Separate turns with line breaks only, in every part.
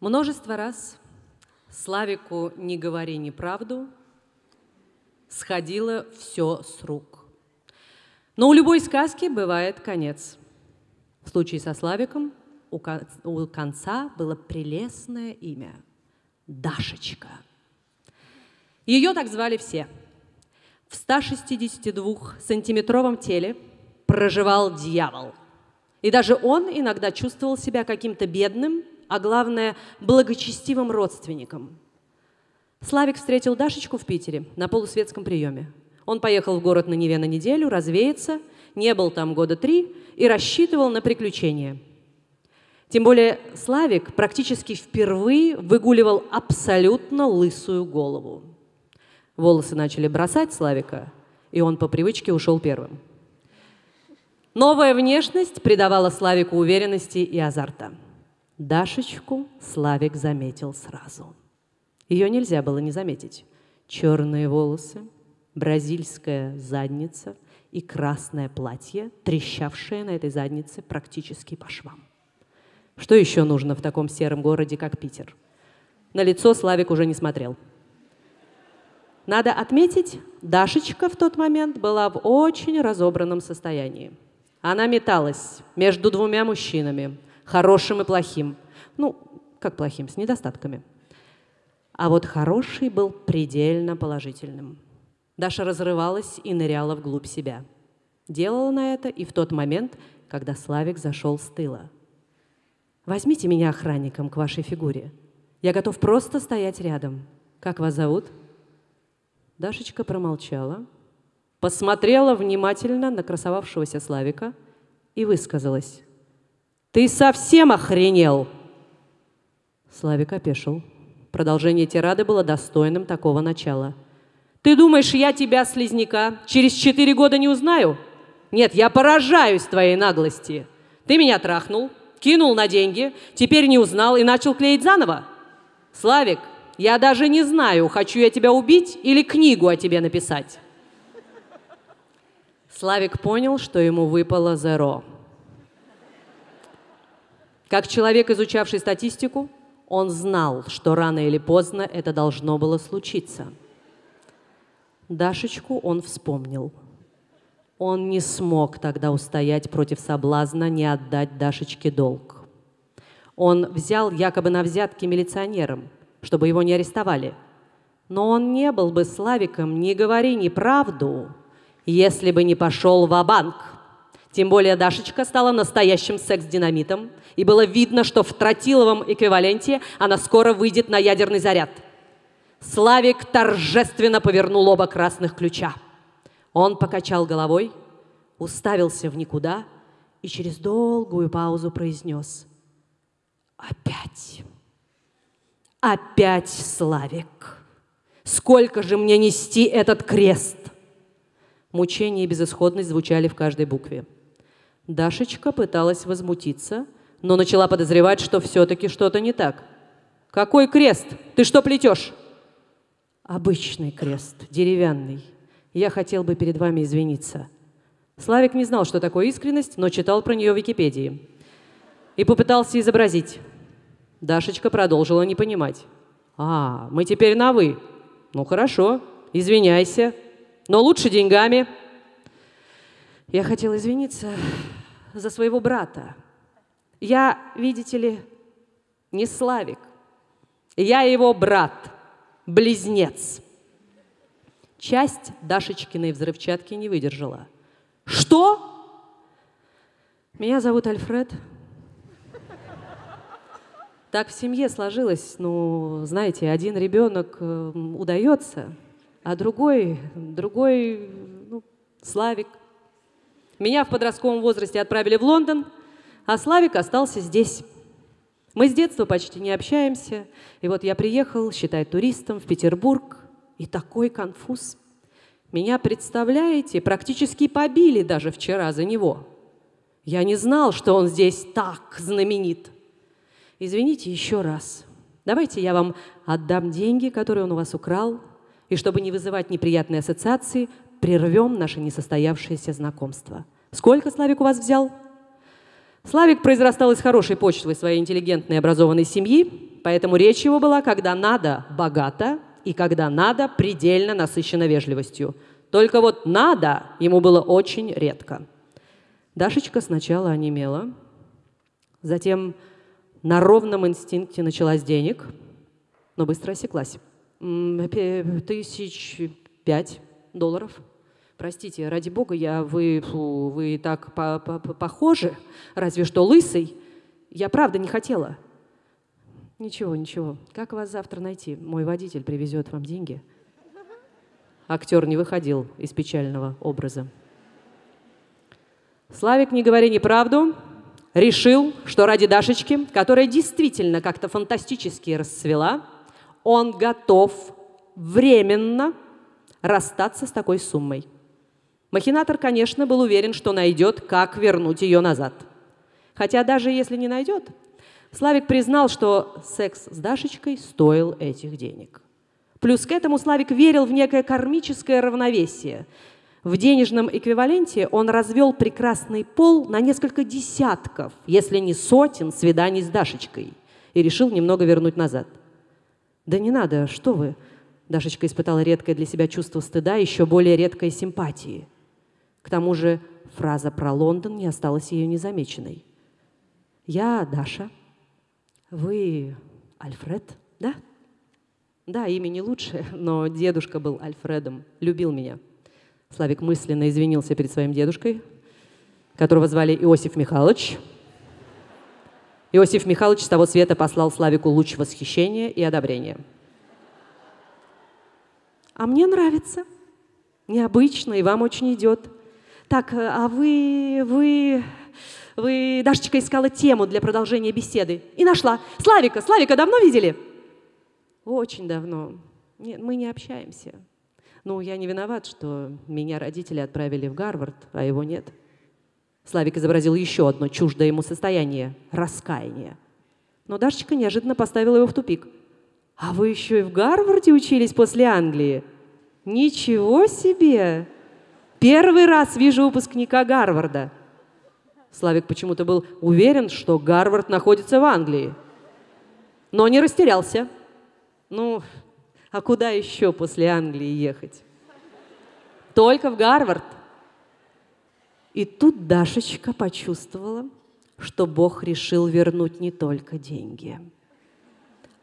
Множество раз Славику «Не говори неправду» сходило все с рук. Но у любой сказки бывает конец. В случае со Славиком у конца было прелестное имя – Дашечка. Ее так звали все. В 162-сантиметровом теле проживал дьявол. И даже он иногда чувствовал себя каким-то бедным а главное, благочестивым родственникам. Славик встретил Дашечку в Питере на полусветском приеме. Он поехал в город на Неве на неделю, развеяться, не был там года три и рассчитывал на приключения. Тем более Славик практически впервые выгуливал абсолютно лысую голову. Волосы начали бросать Славика, и он по привычке ушел первым. Новая внешность придавала Славику уверенности и азарта – Дашечку Славик заметил сразу. Ее нельзя было не заметить. Черные волосы, бразильская задница и красное платье, трещавшее на этой заднице практически по швам. Что еще нужно в таком сером городе, как Питер? На лицо Славик уже не смотрел. Надо отметить, Дашечка в тот момент была в очень разобранном состоянии. Она металась между двумя мужчинами – хорошим и плохим. Ну, как плохим, с недостатками. А вот хороший был предельно положительным. Даша разрывалась и ныряла вглубь себя. Делала на это и в тот момент, когда Славик зашел с тыла. «Возьмите меня охранником к вашей фигуре. Я готов просто стоять рядом. Как вас зовут?» Дашечка промолчала, посмотрела внимательно на красовавшегося Славика и высказалась. Ты совсем охренел? Славик опешил. Продолжение тирады было достойным такого начала. Ты думаешь, я тебя, слизняка, через четыре года не узнаю? Нет, я поражаюсь твоей наглости. Ты меня трахнул, кинул на деньги, теперь не узнал и начал клеить заново. Славик, я даже не знаю, хочу я тебя убить или книгу о тебе написать. Славик понял, что ему выпало зеро. Как человек, изучавший статистику, он знал, что рано или поздно это должно было случиться. Дашечку он вспомнил. Он не смог тогда устоять против соблазна не отдать Дашечке долг. Он взял якобы на взятки милиционерам, чтобы его не арестовали. Но он не был бы Славиком, не говори неправду, если бы не пошел в банк тем более Дашечка стала настоящим секс-динамитом, и было видно, что в тротиловом эквиваленте она скоро выйдет на ядерный заряд. Славик торжественно повернул оба красных ключа. Он покачал головой, уставился в никуда и через долгую паузу произнес «Опять! Опять Славик! Сколько же мне нести этот крест?» Мучение и безысходность звучали в каждой букве. Дашечка пыталась возмутиться, но начала подозревать, что все-таки что-то не так. «Какой крест? Ты что плетешь?» «Обычный крест, деревянный. Я хотел бы перед вами извиниться». Славик не знал, что такое искренность, но читал про нее в Википедии. И попытался изобразить. Дашечка продолжила не понимать. «А, мы теперь на «вы». Ну хорошо, извиняйся, но лучше деньгами». Я хотел извиниться за своего брата. Я, видите ли, не Славик. Я его брат, близнец. Часть Дашечкиной взрывчатки не выдержала. Что? Меня зовут Альфред. Так в семье сложилось, ну, знаете, один ребенок э, удается, а другой, другой, ну, Славик. Меня в подростковом возрасте отправили в Лондон, а Славик остался здесь. Мы с детства почти не общаемся. И вот я приехал, считай, туристом в Петербург, и такой конфуз. Меня, представляете, практически побили даже вчера за него. Я не знал, что он здесь так знаменит. Извините еще раз. Давайте я вам отдам деньги, которые он у вас украл, и чтобы не вызывать неприятные ассоциации, прервем наше несостоявшееся знакомство. Сколько Славик у вас взял? Славик произрастал из хорошей почвы своей интеллигентной и образованной семьи. поэтому речь его была, когда надо, богато, и когда надо, предельно насыщена вежливостью. Только вот надо ему было очень редко. Дашечка сначала онемела, затем на ровном инстинкте начала с денег, но быстро осеклась. Тысяч пять долларов. Простите, ради бога, я, вы, фу, вы так по -по -по похожи, разве что лысый. Я правда не хотела. Ничего, ничего. Как вас завтра найти? Мой водитель привезет вам деньги. Актер не выходил из печального образа. Славик, не говори неправду, решил, что ради Дашечки, которая действительно как-то фантастически расцвела, он готов временно расстаться с такой суммой. Махинатор, конечно, был уверен, что найдет, как вернуть ее назад. Хотя даже если не найдет, Славик признал, что секс с Дашечкой стоил этих денег. Плюс к этому Славик верил в некое кармическое равновесие. В денежном эквиваленте он развел прекрасный пол на несколько десятков, если не сотен свиданий с Дашечкой и решил немного вернуть назад. «Да не надо, что вы!» Дашечка испытала редкое для себя чувство стыда, еще более редкой симпатии. К тому же фраза про Лондон не осталась ее незамеченной. «Я Даша», вы Альфред, да? Да, имя не лучше, но дедушка был Альфредом, любил меня. Славик мысленно извинился перед своим дедушкой, которого звали Иосиф Михайлович. Иосиф Михайлович с того света послал Славику луч восхищения и одобрения. А мне нравится. Необычно, и вам очень идет. Так, а вы, вы вы, Дашечка искала тему для продолжения беседы и нашла. Славика, Славика давно видели? Очень давно. Нет, мы не общаемся. Ну, я не виноват, что меня родители отправили в Гарвард, а его нет. Славик изобразил еще одно чуждое ему состояние – раскаяние. Но Дашечка неожиданно поставила его в тупик. «А вы еще и в Гарварде учились после Англии? Ничего себе! Первый раз вижу выпускника Гарварда. Славик почему-то был уверен, что Гарвард находится в Англии. Но не растерялся. Ну, а куда еще после Англии ехать? Только в Гарвард. И тут Дашечка почувствовала, что Бог решил вернуть не только деньги.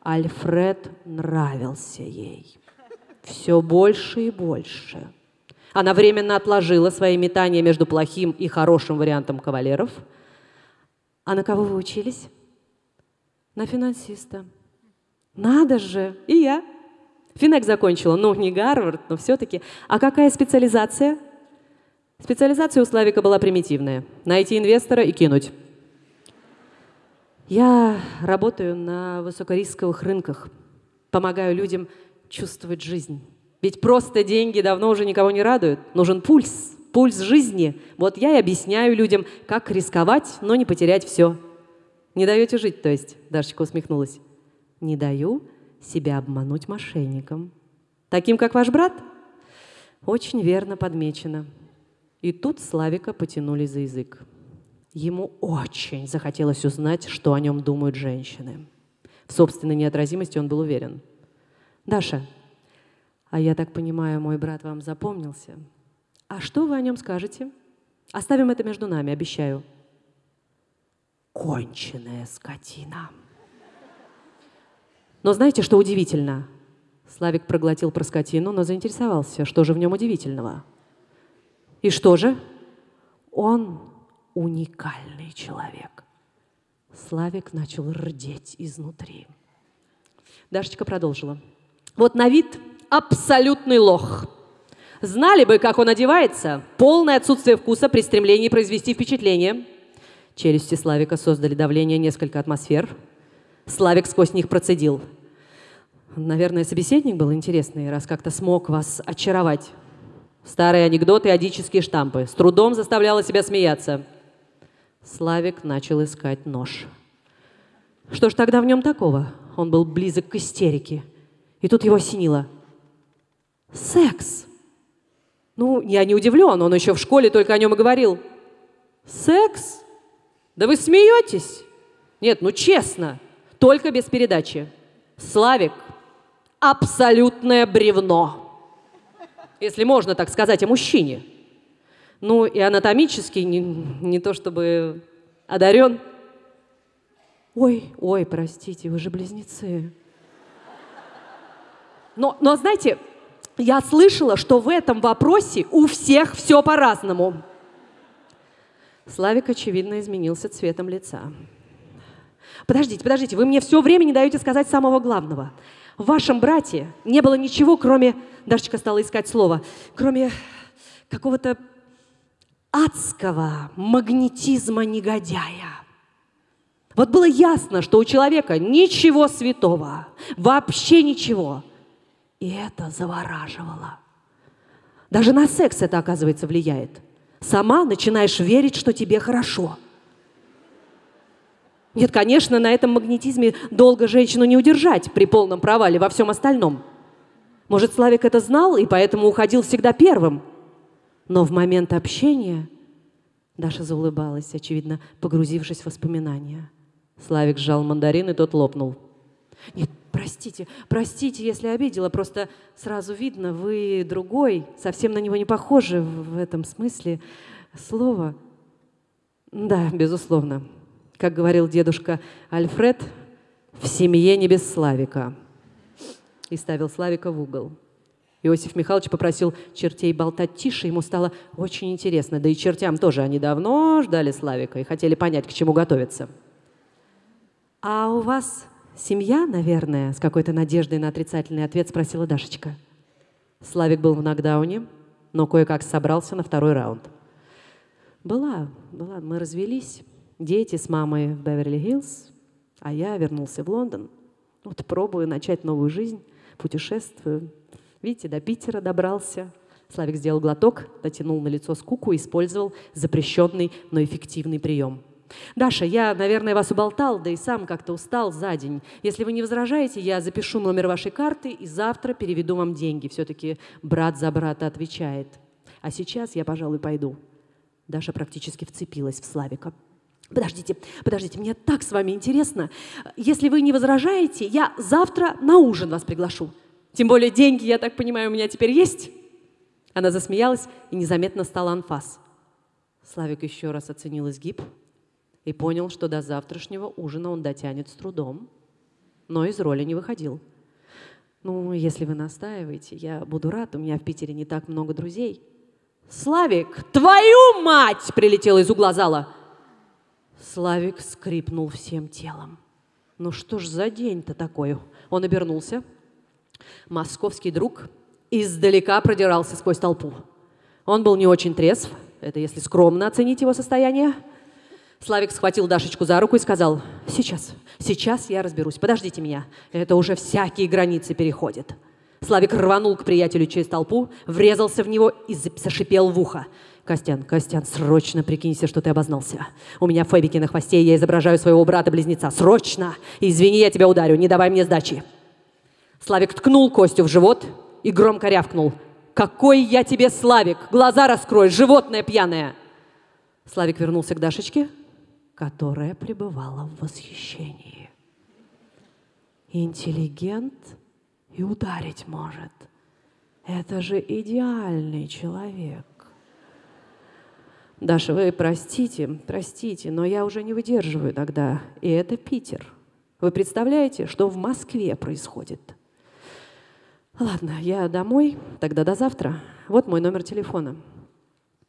Альфред нравился ей все больше и больше. Она временно отложила свои метания между плохим и хорошим вариантом кавалеров. А на кого вы учились? На финансиста. Надо же, и я. Финек закончила, ну, не Гарвард, но все-таки. А какая специализация? Специализация у Славика была примитивная. Найти инвестора и кинуть. Я работаю на высокорисковых рынках. Помогаю людям чувствовать жизнь. Ведь просто деньги давно уже никого не радуют. Нужен пульс, пульс жизни. Вот я и объясняю людям, как рисковать, но не потерять все. Не даете жить, то есть, Дашечка усмехнулась. Не даю себя обмануть мошенникам. Таким, как ваш брат? Очень верно подмечено. И тут Славика потянули за язык. Ему очень захотелось узнать, что о нем думают женщины. В собственной неотразимости он был уверен. «Даша, а я так понимаю, мой брат вам запомнился. А что вы о нем скажете? Оставим это между нами, обещаю. Конченая скотина. Но знаете, что удивительно? Славик проглотил про скотину, но заинтересовался, что же в нем удивительного. И что же? Он уникальный человек. Славик начал рдеть изнутри. Дашечка продолжила. Вот на вид абсолютный лох. Знали бы, как он одевается. Полное отсутствие вкуса при стремлении произвести впечатление. Челюсти Славика создали давление несколько атмосфер. Славик сквозь них процедил. Наверное, собеседник был интересный, раз как-то смог вас очаровать. Старые анекдоты, адические штампы. С трудом заставляла себя смеяться. Славик начал искать нож. Что ж тогда в нем такого? Он был близок к истерике. И тут его осенило – Секс. Ну, я не удивлен, он еще в школе только о нем и говорил. Секс? Да вы смеетесь? Нет, ну честно. только без передачи. Славик – абсолютное бревно. Если можно так сказать о мужчине. Ну и анатомически не, не то чтобы одарен. Ой, ой, простите, вы же близнецы. Но, но знаете, я слышала, что в этом вопросе у всех все по-разному. Славик, очевидно, изменился цветом лица. Подождите, подождите, вы мне все время не даете сказать самого главного. В вашем брате не было ничего, кроме, Дашечка стала искать слово, кроме какого-то адского магнетизма негодяя. Вот было ясно, что у человека ничего святого, вообще ничего. И это завораживало. Даже на секс это, оказывается, влияет. Сама начинаешь верить, что тебе хорошо. Нет, конечно, на этом магнетизме долго женщину не удержать при полном провале во всем остальном. Может, Славик это знал и поэтому уходил всегда первым. Но в момент общения Даша заулыбалась, очевидно, погрузившись в воспоминания. Славик сжал мандарин, и тот лопнул. Нет, простите, простите, если обидела, просто сразу видно, вы другой, совсем на него не похожи в этом смысле слова. Да, безусловно. Как говорил дедушка Альфред, в семье не без Славика. И ставил Славика в угол. Иосиф Михайлович попросил чертей болтать тише, ему стало очень интересно. Да и чертям тоже, они давно ждали Славика и хотели понять, к чему готовиться. «А у вас семья, наверное?» С какой-то надеждой на отрицательный ответ спросила Дашечка. Славик был в нокдауне, но кое-как собрался на второй раунд. «Была, была. Мы развелись. Дети с мамой в Беверли-Хиллз, а я вернулся в Лондон. Вот пробую начать новую жизнь, путешествую. Видите, до Питера добрался». Славик сделал глоток, натянул на лицо скуку и использовал запрещенный, но эффективный прием – Даша, я, наверное, вас уболтал, да и сам как-то устал за день. Если вы не возражаете, я запишу номер вашей карты и завтра переведу вам деньги. Все-таки брат за брата отвечает. А сейчас я, пожалуй, пойду. Даша практически вцепилась в Славика. Подождите, подождите, мне так с вами интересно. Если вы не возражаете, я завтра на ужин вас приглашу. Тем более деньги, я так понимаю, у меня теперь есть. Она засмеялась и незаметно стала анфас. Славик еще раз оценил изгиб, и понял, что до завтрашнего ужина он дотянет с трудом, но из роли не выходил. «Ну, если вы настаиваете, я буду рад, у меня в Питере не так много друзей». «Славик, твою мать!» — прилетел из угла зала. Славик скрипнул всем телом. «Ну что ж за день-то такой?» Он обернулся. Московский друг издалека продирался сквозь толпу. Он был не очень трезв, это если скромно оценить его состояние. Славик схватил Дашечку за руку и сказал, сейчас, сейчас я разберусь, подождите меня, это уже всякие границы переходит. Славик рванул к приятелю через толпу, врезался в него и зашипел в ухо. «Костян, Костян, срочно прикинься, что ты обознался. У меня фэбики на хвосте, я изображаю своего брата-близнеца. Срочно! Извини, я тебя ударю, не давай мне сдачи!» Славик ткнул Костю в живот и громко рявкнул. «Какой я тебе, Славик! Глаза раскрой, животное пьяное!» Славик вернулся к Дашечке, которая пребывала в восхищении. Интеллигент и ударить может. Это же идеальный человек. Даша, вы простите, простите, но я уже не выдерживаю иногда. И это Питер. Вы представляете, что в Москве происходит? Ладно, я домой, тогда до завтра. Вот мой номер телефона.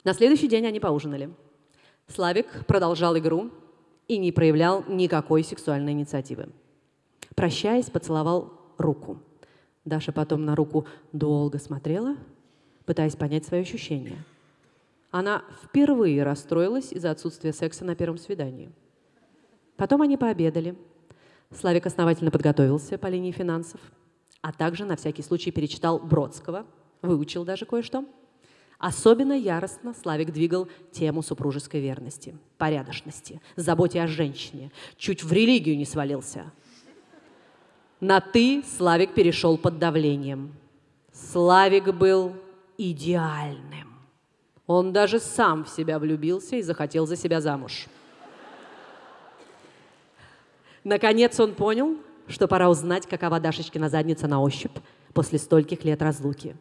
На следующий день они поужинали. Славик продолжал игру и не проявлял никакой сексуальной инициативы. Прощаясь, поцеловал руку. Даша потом на руку долго смотрела, пытаясь понять свои ощущения. Она впервые расстроилась из-за отсутствия секса на первом свидании. Потом они пообедали. Славик основательно подготовился по линии финансов, а также на всякий случай перечитал Бродского, выучил даже кое-что – Особенно яростно Славик двигал тему супружеской верности, порядочности, заботе о женщине. Чуть в религию не свалился. На «ты» Славик перешел под давлением. Славик был идеальным. Он даже сам в себя влюбился и захотел за себя замуж. Наконец он понял, что пора узнать, какова Дашечкина задница на ощупь после стольких лет разлуки.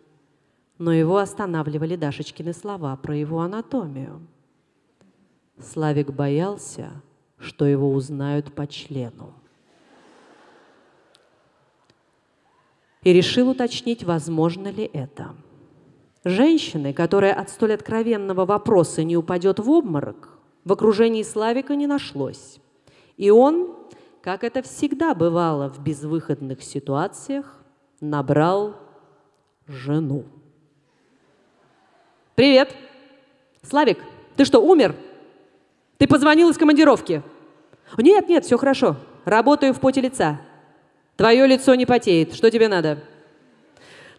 Но его останавливали Дашечкины слова про его анатомию. Славик боялся, что его узнают по члену. И решил уточнить, возможно ли это. Женщины, которая от столь откровенного вопроса не упадет в обморок, в окружении Славика не нашлось. И он, как это всегда бывало в безвыходных ситуациях, набрал жену. «Привет! Славик, ты что, умер? Ты позвонил из командировки?» «Нет, нет, все хорошо. Работаю в поте лица. Твое лицо не потеет. Что тебе надо?»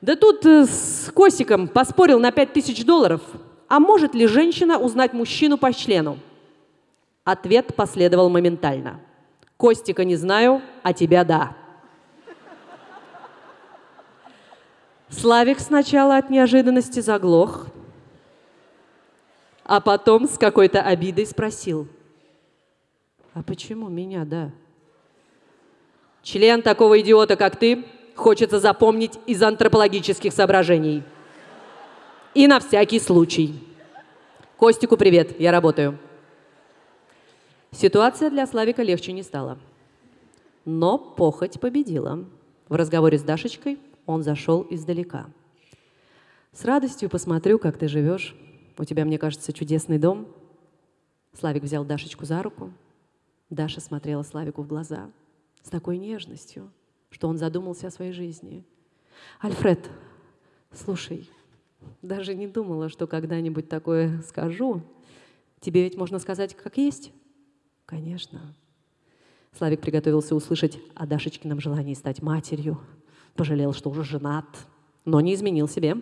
Да тут э, с Косиком поспорил на 5000 долларов. А может ли женщина узнать мужчину по члену? Ответ последовал моментально. Костика не знаю, а тебя да. Славик сначала от неожиданности заглох, а потом с какой-то обидой спросил. А почему меня, да? Член такого идиота, как ты, хочется запомнить из антропологических соображений. И на всякий случай. Костику привет, я работаю. Ситуация для Славика легче не стала. Но похоть победила. В разговоре с Дашечкой он зашел издалека. «С радостью посмотрю, как ты живешь. У тебя, мне кажется, чудесный дом». Славик взял Дашечку за руку. Даша смотрела Славику в глаза с такой нежностью, что он задумался о своей жизни. «Альфред, слушай, даже не думала, что когда-нибудь такое скажу. Тебе ведь можно сказать, как есть?» «Конечно». Славик приготовился услышать о Дашечкином желании стать матерью. Пожалел, что уже женат, но не изменил себе.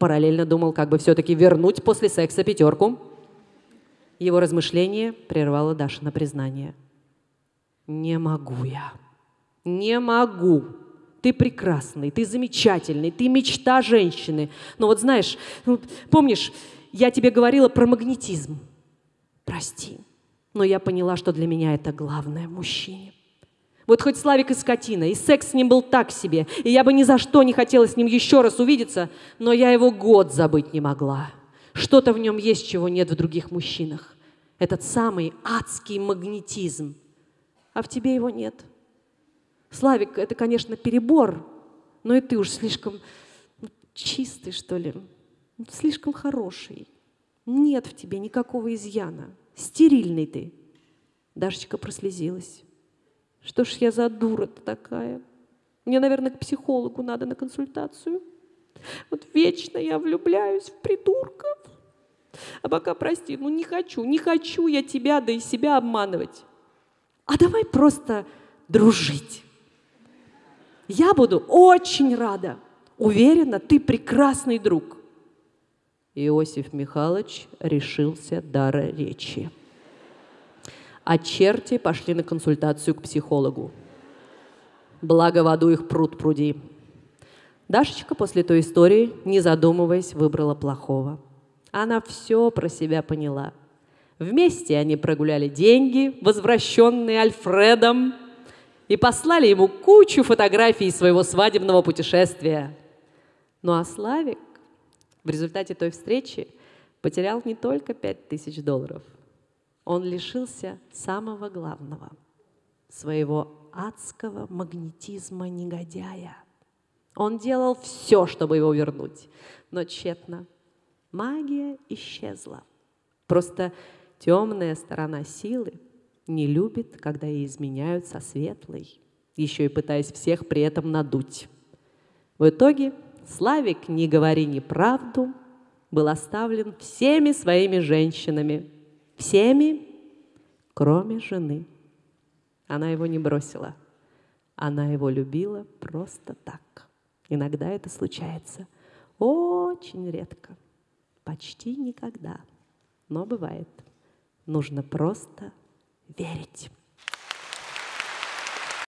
Параллельно думал, как бы все-таки вернуть после секса пятерку. Его размышление прервало Даша на признание. «Не могу я». Не могу. Ты прекрасный, ты замечательный, ты мечта женщины. Но вот знаешь, ну, помнишь, я тебе говорила про магнетизм. Прости, но я поняла, что для меня это главное в мужчине. Вот хоть Славик и скотина, и секс с ним был так себе, и я бы ни за что не хотела с ним еще раз увидеться, но я его год забыть не могла. Что-то в нем есть, чего нет в других мужчинах. Этот самый адский магнетизм. А в тебе его нет. Славик, это, конечно, перебор, но и ты уж слишком чистый, что ли, слишком хороший. Нет в тебе никакого изъяна. Стерильный ты. Дашечка прослезилась. Что ж я за дура-то такая? Мне, наверное, к психологу надо на консультацию. Вот вечно я влюбляюсь в придурков. А пока, прости, ну не хочу, не хочу я тебя, да и себя обманывать. А давай просто дружить. Я буду очень рада. Уверена, ты прекрасный друг. Иосиф Михайлович решился дара речи. А черти пошли на консультацию к психологу. Благо в аду их пруд пруди. Дашечка после той истории, не задумываясь, выбрала плохого. Она все про себя поняла. Вместе они прогуляли деньги, возвращенные Альфредом, и послали ему кучу фотографий своего свадебного путешествия. Ну а Славик в результате той встречи потерял не только пять тысяч долларов, он лишился самого главного – своего адского магнетизма негодяя. Он делал все, чтобы его вернуть, но тщетно. Магия исчезла. Просто темная сторона силы – не любит, когда ей изменяют со светлой, еще и пытаясь всех при этом надуть. В итоге Славик «Не говори неправду» был оставлен всеми своими женщинами, всеми, кроме жены. Она его не бросила. Она его любила просто так. Иногда это случается. Очень редко. Почти никогда. Но бывает. Нужно просто верить.